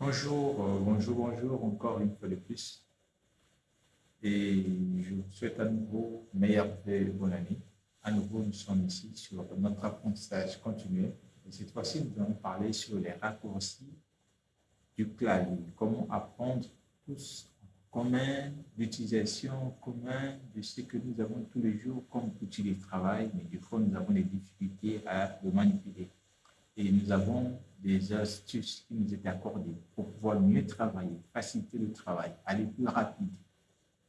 Bonjour, euh, bonjour, bonjour, encore une fois de plus. Et je vous souhaite à nouveau meilleure et bonne année. À nouveau, nous sommes ici sur notre apprentissage continu. Et cette fois-ci, nous allons parler sur les raccourcis du clavier. Comment apprendre tous en commun, l'utilisation commune de ce que nous avons tous les jours comme outil de travail, mais du coup, nous avons des difficultés à le manipuler. Et nous avons des astuces qui nous étaient accordées pour pouvoir mieux travailler, faciliter le travail, aller plus rapide.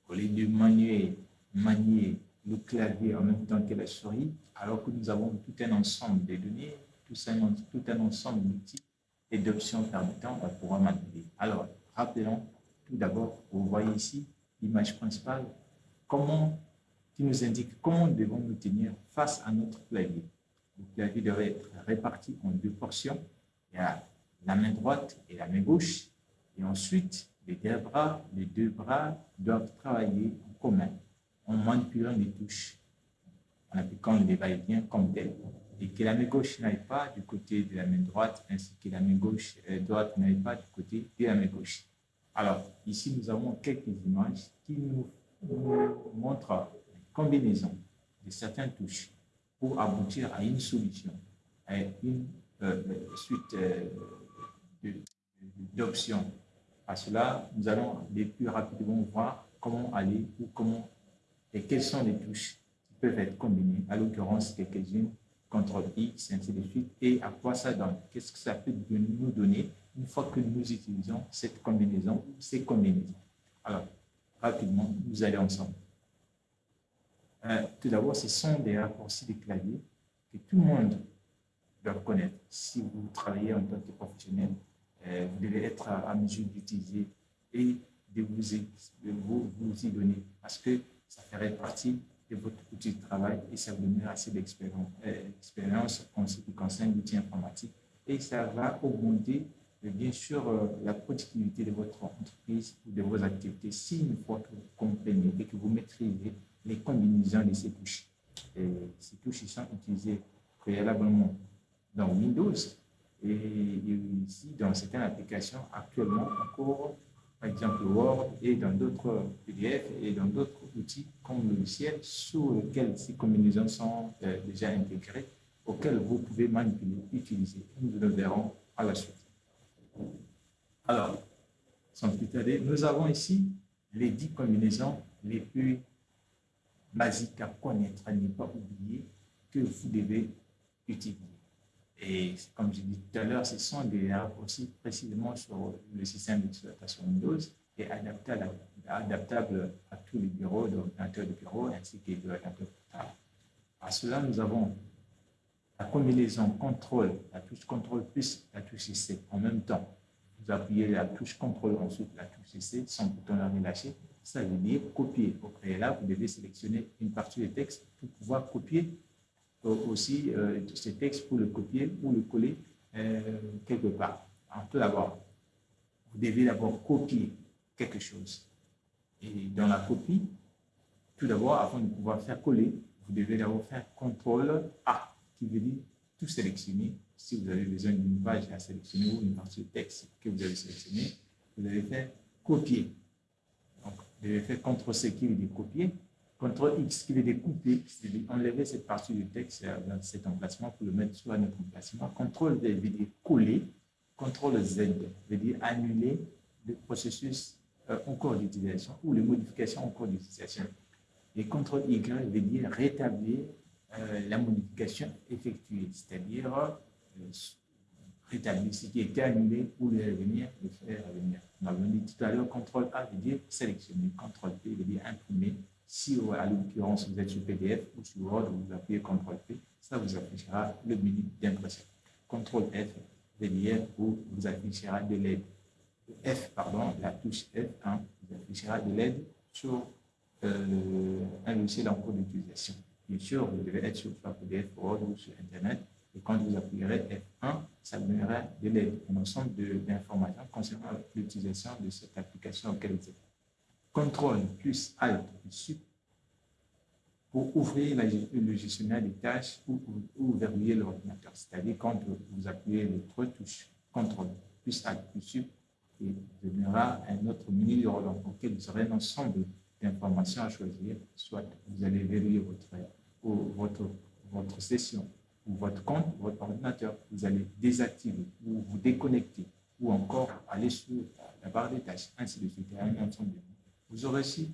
Au lieu de manier, manier le clavier en même temps que la souris, alors que nous avons tout un ensemble de données, tout un, tout un ensemble d'outils et d'options permettant de pouvoir manipuler. Alors, rappelons tout d'abord, vous voyez ici l'image principale, comment, qui nous indique comment devons nous tenir face à notre clavier. Le clavier devrait être réparti en deux portions. Il y a la main droite et la main gauche. Et ensuite, les deux bras, les deux bras doivent travailler en commun en manipulant les touches, en appliquant le va-et-vient comme tel. Et que la main gauche n'aille pas du côté de la main droite, ainsi que la main gauche euh, droite n'aille pas du côté de la main gauche. Alors, ici, nous avons quelques images qui nous, montrent une combinaison de certaines touches pour aboutir à une solution, à une suite euh, d'options. À cela, nous allons les plus rapidement voir comment aller ou comment et quelles sont les touches qui peuvent être combinées, à l'occurrence quelques-unes, CTRL X, ainsi de suite, et à quoi ça donne, qu'est-ce que ça peut nous donner une fois que nous utilisons cette combinaison, ces combinaisons? Alors, rapidement, nous allons ensemble. Euh, tout d'abord, ce sont des raccourcis de clavier que tout le monde doit connaître. Si vous travaillez en tant que professionnel, euh, vous devez être à, mesure d'utiliser et de vous, de vous, vous y donner parce que ça ferait partie de votre outil de travail et ça vous donnera assez d'expérience en ce qui concerne l'outil informatique et ça va augmenter bien sûr euh, la productivité de votre entreprise ou de vos activités si une fois que vous comprenez et que vous maîtrisez les combinaisons de ces touches. Et ces touches sont utilisées préalablement dans Windows et, ici dans certaines applications actuellement encore par exemple Word et dans d'autres PDF et dans d'autres outils comme logiciel sur lesquels ces combinaisons sont euh, déjà intégrées, auxquels vous pouvez manipuler, utiliser. Nous le verrons à la suite. Alors, sans plus tarder, nous avons ici les dix combinaisons les plus basiques à connaître, à ne pas oublier que vous devez utiliser. Et comme je dit tout à l'heure, ce sont des raccourcis précisément sur le système d'exploitation Windows et adaptables, adaptables à tous les bureaux, d'ordinateurs de bureau ainsi que de l'ordinateur portable. À cela, nous avons la combinaison contrôle, la touche contrôle plus la touche CC en même temps. Vous appuyez la touche contrôle, ensuite la touche CC sans bouton la relâcher. Ça veut dire copier. Au préalable, vous devez sélectionner une partie du texte pour pouvoir copier aussi euh, ce texte pour le copier ou le coller euh, quelque part. tout d'abord, vous devez d'abord copier quelque chose. Et dans la copie, tout d'abord, avant de pouvoir faire coller, vous devez d'abord faire CTRL A, qui veut dire tout sélectionner. Si vous avez besoin d'une page à sélectionner ou une partie de texte que vous avez sélectionné, vous devez faire copier. Donc, vous devez faire CTRL-C qui veut dire copier, CTRL X qui veut découper, c'est-à-dire enlever cette partie du texte dans cet emplacement pour le mettre sur un autre emplacement. CTRL V veut dire coller. CTRL Z veut dire annuler le processus euh, en cours d'utilisation ou les modifications en cours d'utilisation. Et CTRL Y veut dire rétablir euh, la modification effectuée, c'est-à-dire euh, rétablir ce qui était annulé ou le revenir, le faire revenir. On a dit tout à l'heure, CTRL A veut dire sélectionner, CTRL P veut dire imprimer, si, à l'occurrence, vous êtes sur PDF ou sur Word, vous appuyez CTRL-P, ça vous affichera le menu d'impression. CTRL-F, VDF, vous, vous affichera de l'aide. F, pardon, la touche F1 vous affichera de l'aide sur euh, un logiciel en cours d'utilisation. Bien sûr, vous devez être sur PDF, Word ou sur Internet. Et quand vous appuyerez F1, ça donnera de l'aide, un ensemble d'informations concernant l'utilisation de cette application auquel vous êtes. CTRL plus ALT plus SUP pour ouvrir le gestionnaire des tâches ou, ou, verrouiller l'ordinateur. C'est-à-dire quand vous appuyez les trois touches CTRL plus ALT plus et vous donnera un autre menu de relance auquel vous aurez un ensemble d'informations à choisir. Soit vous allez verrouiller votre, votre, votre session ou votre compte, votre ordinateur. Vous allez désactiver ou vous déconnecter ou encore aller sur la barre des tâches, ainsi de suite. Un ensemble vous aurez aussi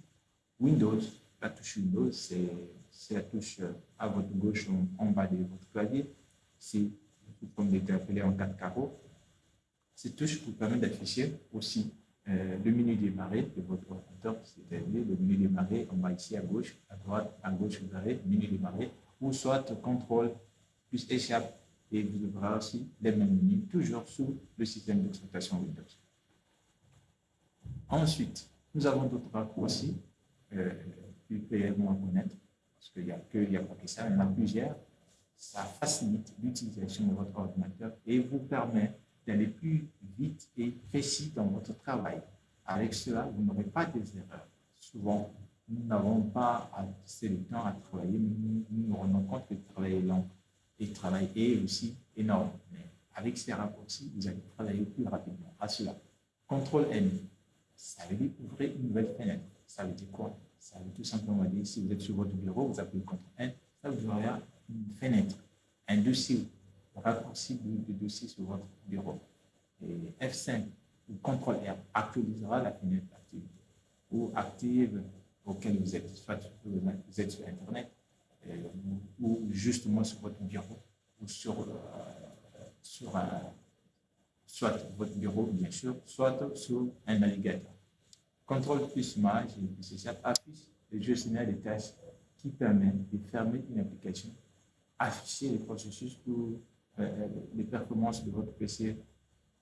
Windows. La touche Windows, c'est la touche à votre gauche en, bas de votre clavier. C'est comme appelé en quatre carreaux. Cette touche vous permet d'afficher aussi euh, le menu démarrer de votre ordinateur, c'est-à-dire le menu démarrer en bas ici à gauche, à droite, à gauche, vous avez menu démarrer, ou soit contrôle plus échappe, et vous aurez aussi les mêmes menus, toujours sous le système d'exploitation Windows. Ensuite, nous avons d'autres raccourcis euh, plus clairement à connaître, parce qu'il n'y a, que, a pas que ça, il y en a plusieurs. Ça facilite l'utilisation de votre ordinateur et vous permet d'aller plus vite et précis dans votre travail. Avec cela, vous n'aurez pas des erreurs. Souvent, nous n'avons pas assez de temps à travailler, mais nous nous rendons compte que le travail est long et le travail est aussi énorme. Mais avec ces raccourcis, vous allez travailler plus rapidement. À cela, CTRL N, ça veut dire ouvrir une nouvelle fenêtre. Ça veut dire quoi? Ça veut tout simplement dire, si vous êtes sur votre bureau, vous appuyez CTRL N, ça vous aura une fenêtre, un dossier, un raccourci de, dossier sur votre bureau. Et F5 ou CTRL R actualisera la fenêtre active ou active auquel vous êtes, soit vous êtes sur Internet euh, ou, justement sur votre bureau ou sur, euh, sur un, soit votre bureau, bien sûr, soit sur un navigateur. Contrôle plus mage et affiche le gestionnaire des tâches qui permet de fermer une application, afficher les processus ou euh, les performances de votre PC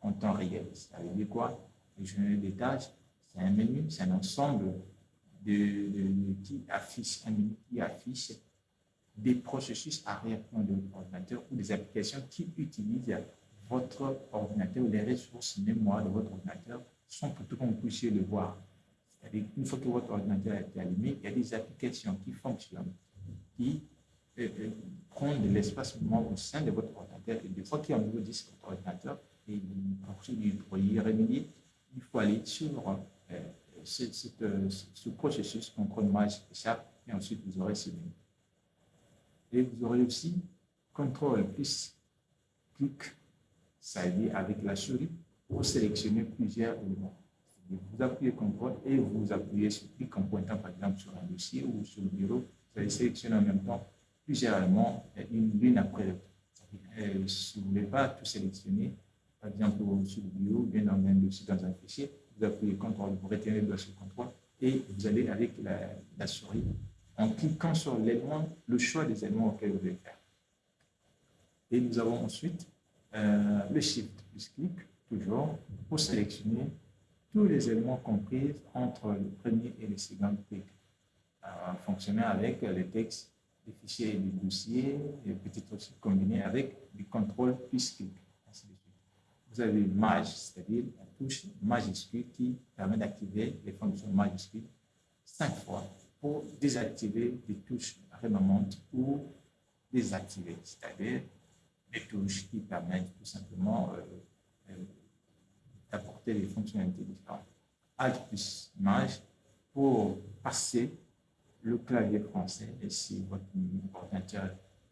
en temps réel. Ça veut dire quoi? Le gestionnaire des tâches, c'est un menu, c'est un ensemble de, qui affiche, un menu qui affiche des processus arrière-plan de votre ordinateur ou des applications qui utilisent votre ordinateur ou les ressources mémoire de votre ordinateur pour que vous puissiez le voir. C'est-à-dire fois que votre ordinateur a été allumé, il y a des applications qui fonctionnent, qui euh, euh, prennent de l'espace mémoire au sein de votre ordinateur. Et des fois qu'il y a un nouveau disque ordinateur, et pour y remédier, il faut aller sur euh, ce, ce, processus mage échappe, et ensuite vous aurez ce menu. Et vous aurez aussi contrôle plus clic ça veut dire avec la souris, pour sélectionner plusieurs éléments. Vous appuyez CTRL et vous appuyez sur clic en pointant par exemple sur un dossier ou sur le bureau. Vous allez sélectionner en même temps plusieurs éléments, l'une après l'autre. Euh, si vous ne voulez pas tout sélectionner, par exemple sur le bureau bien dans un dossier, dans un fichier, vous appuyez CTRL, vous retenez le dossier CTRL et vous allez avec la, la souris en cliquant sur l'élément, le choix des éléments auxquels vous voulez faire. Et nous avons ensuite euh, le Shift plus clic, toujours, pour sélectionner tous les éléments compris entre le premier et le second clic. Euh, fonctionner avec les textes, les fichiers et dossiers, et peut-être aussi combiner avec du contrôle plus. Vous avez Maj, c'est-à-dire la touche majuscule qui permet d'activer les fonctions majuscules cinq fois pour désactiver les touches remontantes ou désactiver, c'est-à-dire des touches qui permettent tout simplement euh, euh, fonctionnalités différentes. Alt plus Maj pour passer le clavier français, et si votre ordinateur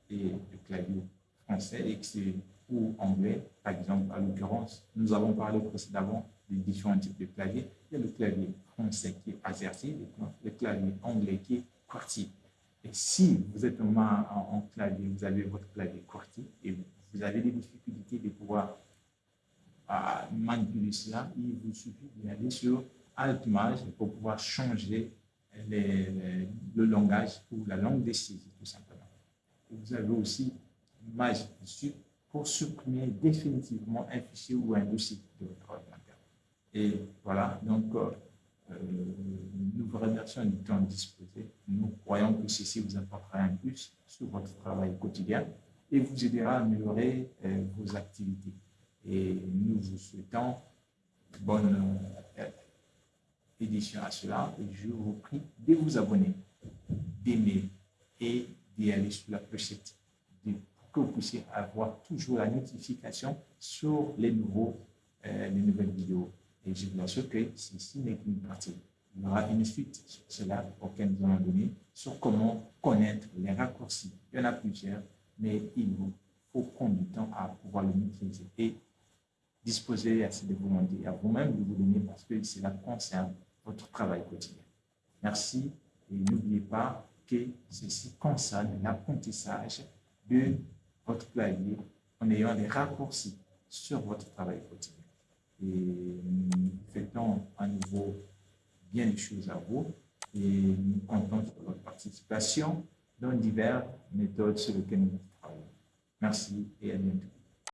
est le clavier français et que c'est ou anglais, par exemple, à l'occurrence, nous avons parlé précédemment des différents types de claviers. Il y a le clavier français qui est AZERTY, le clavier anglais qui est QWERTY. Et si vous êtes en, en, clavier, vous avez votre clavier QWERTY et vous, avez des difficultés de pouvoir manipuler cela, il vous suffit d'aller sur Alt Maj pour pouvoir changer le langage ou la langue des signes, tout simplement. vous avez aussi dessus pour supprimer définitivement un fichier ou un dossier de votre ordinateur. Et voilà, donc euh, euh, nous vous remercions du temps disposé. Nous croyons que ceci vous apportera un plus sur votre travail quotidien et vous aidera à améliorer euh, vos activités. Et nous vous souhaitons bonne euh, édition à cela et je vous prie de vous abonner, d'aimer et d'y aller sur la clochette pour que vous puissiez avoir toujours la notification sur les, nouveaux, les nouvelles vidéos Et je vous assure que ceci n'est qu'une partie. Il y aura une suite sur cela auquel nous allons donner sur comment connaître les raccourcis. Il y en a plusieurs, mais il vous faut prendre du temps à pouvoir le maîtriser disposer assez de volonté à vous-même de vous donner parce que cela concerne votre travail quotidien. Merci et n'oubliez pas que ceci concerne l'apprentissage de votre clavier en ayant des raccourcis sur votre travail quotidien. Et nous à nouveau bien des choses à vous et nous comptons sur votre participation dans diverses méthodes sur lesquelles nous travaillons. Merci et à bientôt.